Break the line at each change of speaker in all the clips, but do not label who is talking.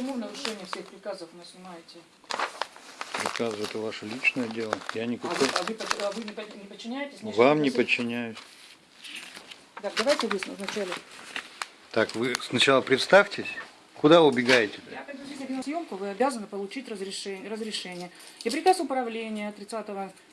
почему в нарушение всех приказов вы снимаете?
Приказ это ваше личное дело. Я
А
никакой.
вы, а вы, а вы не, под- не подчиняетесь? Значит,
Вам не подчиняюсь.
Так, давайте вы вначале.
Так, вы сначала представьтесь. Куда убегаете?
Я на съемку, вы обязаны получить разрешение. разрешение. И приказ управления 30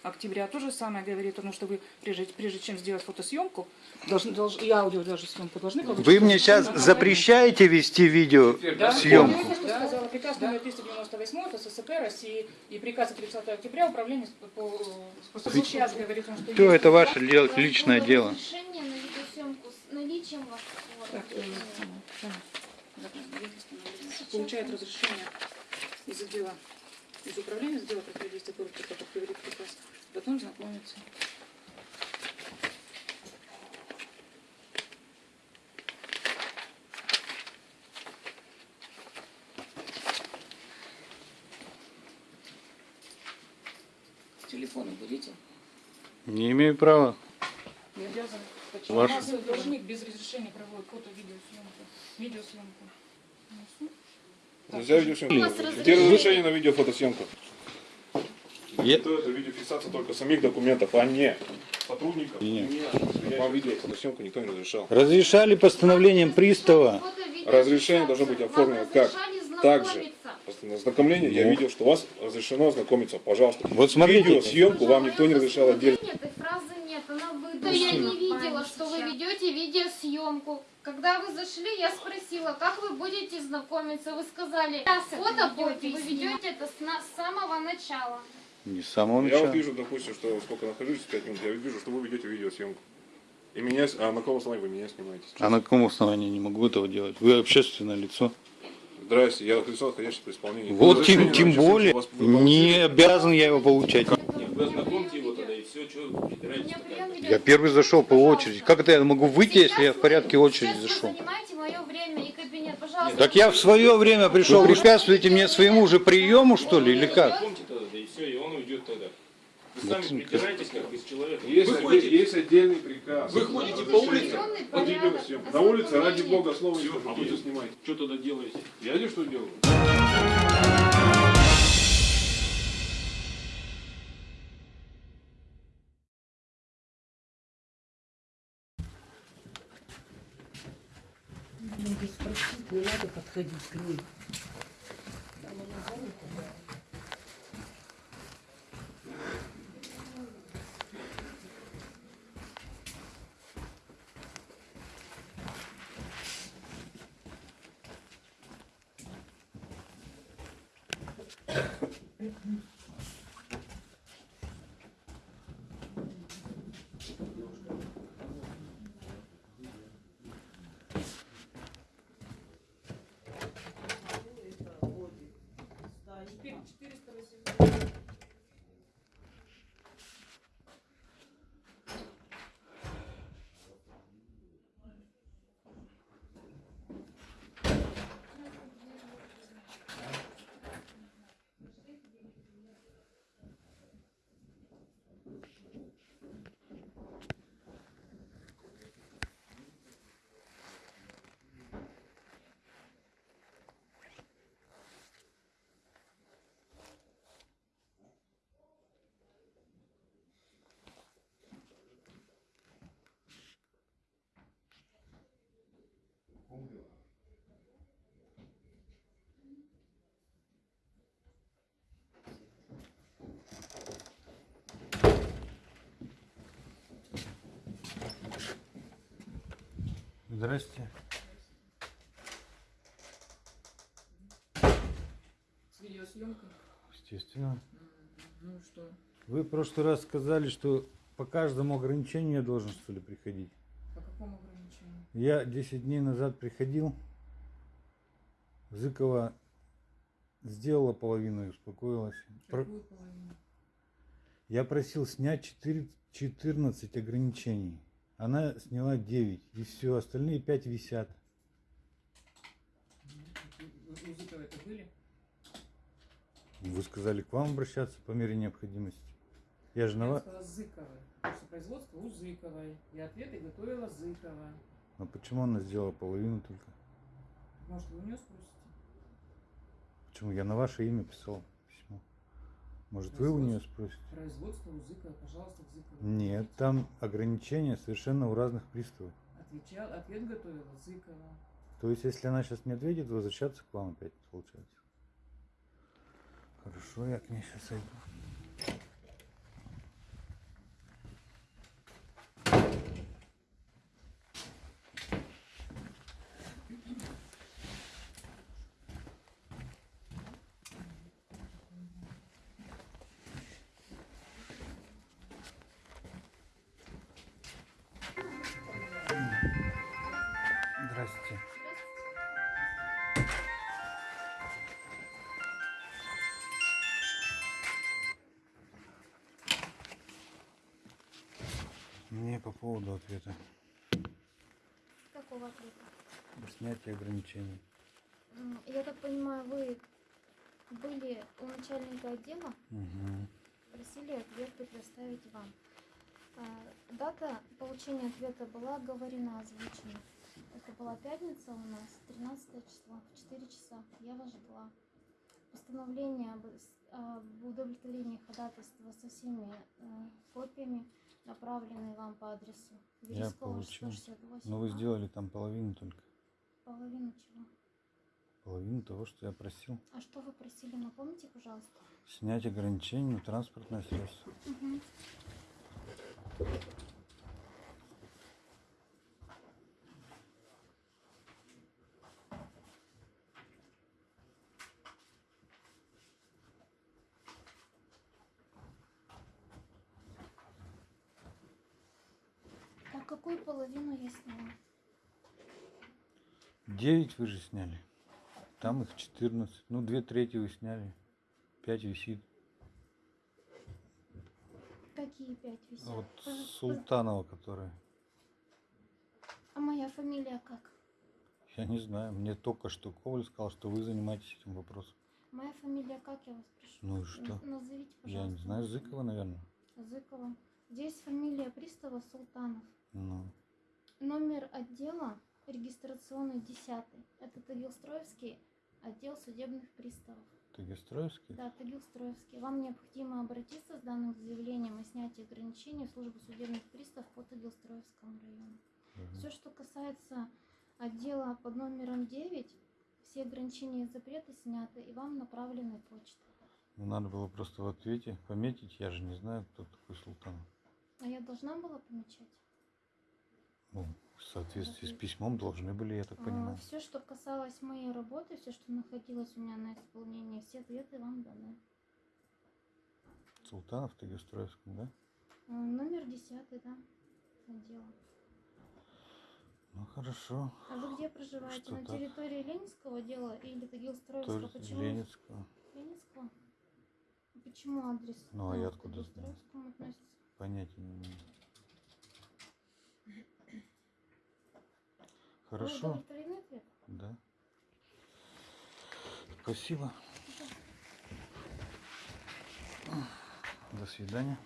октября то же самое говорит, потому что вы, прежде, прежде чем сделать фотосъемку, должны, долж- и аудио даже съемку должны получить.
Вы мне сейчас запрещаете вести видео
Да,
съемку?
Я только что сказала, приказ номер 398 от СССР России и приказ от 30 октября управления по, по, по- сейчас говорит, что
Все, это ваше дел-
У вас
личное дело.
Разрешение на видеосъемку с наличием вас
самое. Получает разрешение из отдела, из управления отдела противодействия коррупции, как говорит приказ, потом знакомиться. Телефоном будете?
Не имею права.
Не обязан. Почему?
Ваш-
У нас должник без разрешения проводит фото-видеосъемку. Видеосъемку. Ну,
Нельзя видеосъемку.
У вас
Где
разрешение?
на видеофотосъемку? Это видеофиксация только самих документов, а не сотрудников.
Нет.
Вам видеофотосъемку никто не разрешал.
Разрешали постановлением пристава.
Разрешение должно быть оформлено как? Также. Ознакомление, я
Ну.
видел, что у вас разрешено ознакомиться. Пожалуйста.
Вот смотрите.
Видеосъемку вам никто не разрешал отдельно.
Нет, она выдумана. Я не видела, что вы ведете видеосъемку. Когда вы зашли, я спросила, как вы будете знакомиться. Вы сказали, фото будете, вы ведете это с, самого начала.
Не с самого
Я вот
начала.
вижу, допустим, что сколько нахожусь, 5 минут, я вижу, что вы ведете видеосъемку. И меня, с- а на каком основании вы меня снимаете?
А на каком основании не могу этого делать? Вы общественное лицо.
Здрасте, я лицо, находящееся при исполнении.
Вот тем, тем более не обязан я его получать.
Вы ознакомьте его тогда и все, что вы
Я первый зашел по очереди. Как это я могу выйти, если я в порядке очереди зашел?
вы занимаете мое время и кабинет, пожалуйста.
Так я в свое время пришел. Вы препятствуете мне своему же приему, что ли, или как?
Все. Вы сами как из человека.
Есть,
вы ходите,
есть отдельный приказ.
вы ходите по улице,
Определенный
Под
порядок
видеосъемку. На улице, ради бога, слова скажу,
а вы-
снимать.
что тогда делаете?
Я здесь что делаю?
Надо спросить, не надо подходить к ней.
Здрасте.
С видеосъемкой.
Естественно.
Ну что?
Вы в прошлый раз сказали, что по каждому ограничению я должен, что ли, приходить.
По какому ограничению?
Я 10 дней назад приходил. Зыкова сделала половину и успокоилась. Про-
Какую половину?
Я просил снять 4, 14 ограничений. Она сняла 9. И все, остальные 5 висят.
У Зыкова это были?
Вы сказали к вам обращаться по мере необходимости. Я же на вас...
что производство у Зыковой. И ответы готовила Зыкова.
А почему она сделала половину только?
Может, вы у нее спросите?
Почему? Я на ваше имя писал. Может, вы у нее спросите?
Производство Зыкова, пожалуйста, к Зыкову.
Нет, там ограничения совершенно у разных приставов.
Отвечал, ответ готовила Зыкова.
То есть, если она сейчас не ответит, возвращаться к вам опять получается. Хорошо, я к ней сейчас зайду. Мне по поводу ответа.
Какого ответа?
Снятие ограничений.
Я так понимаю, вы были у начальника отдела,
Угу.
просили ответ предоставить вам. А, Дата получения ответа была оговорена, озвучена. Это была пятница у нас, 13 число, в 4 часа. Я вас ждала. Постановление об удовлетворении ходатайства со всеми э, копиями, направленные вам по адресу.
Я получил.
168.
Но вы
А?
сделали там половину только.
Половину чего?
Половину того, что я просил.
А что вы просили, напомните, пожалуйста.
Снять ограничения на транспортное средство.
Так какую половину я сняла?
Девять вы же сняли. Там их 14. Ну, две трети вы сняли. Пять висит.
Какие пять висят?
Вот
Э, э,
Султанова, которая.
А моя фамилия как?
Я не знаю. Мне только что Коваль сказал, что вы занимаетесь этим вопросом.
Моя фамилия как, я вас прошу?
Ну и что?
Назовите,
Я
пожалуйста.
не знаю, Зыкова, наверное.
Зыкова. Здесь фамилия пристава Султанов.
Ну,
Номер отдела регистрационный 10. Это Тагилстроевский отдел судебных приставов.
Тагистроевский?
Да, Тагилстроевский. Вам необходимо обратиться с данным заявлением о снятии ограничений в службу судебных приставов по Тагилстроевскому району.
Мгм.
Все, что касается отдела под номером 9, все ограничения и запреты сняты, и вам направлены почтой.
Ну, надо было просто в ответе пометить. Я же не знаю, кто такой Султанов.
А я должна была помечать?
Ну, в соответствии с письмом должны были, я так понимаю.
все, что касалось моей работы, все, что находилось у меня на исполнении, все ответы вам даны.
Султанов в Тагистроевском, да?
А, Номер 10, да, отдела.
Ну, хорошо.
А вы где проживаете?
Что
на
так?
территории Ленинского отдела или Тагилстроевского? Почему?
Ленинского.
Ленинского? Почему адрес?
Ну, а я откуда знаю? Понятия не имею. Хорошо. Да. Спасибо. До свидания.